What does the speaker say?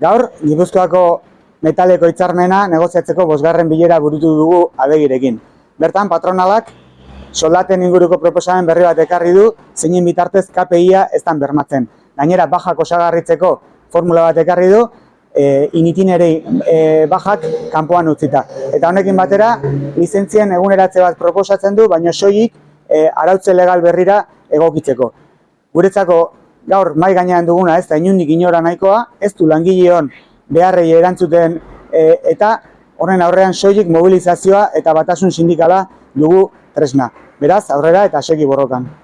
Gaur, Gipuzkoako metaleko hitzarmena negoziatzeko bosgarren bilera burutu dugu abegirekin. Bertan, patronalak soldaten inguruko proposamen berri bat ekarri du, zeinen bitartez KPIa ez dan bermatzen. Gainera, bajak osagarritzeko formula bat ekarri du, e, initinerei e, bajak kanpoan utzita. Eta honekin batera, lizentzien eguneratze bat proposatzen du, baina soilik e, arautze legal berrira egokitzeko. Guretzako gaur mai gainean duguna ez da inundik inora nahikoa, ez du langileon beharrei erantzuten e, eta horren aurrean soilik mobilizazioa eta batasun sindikala dugu tresna. Beraz, aurrera eta segi borrokan.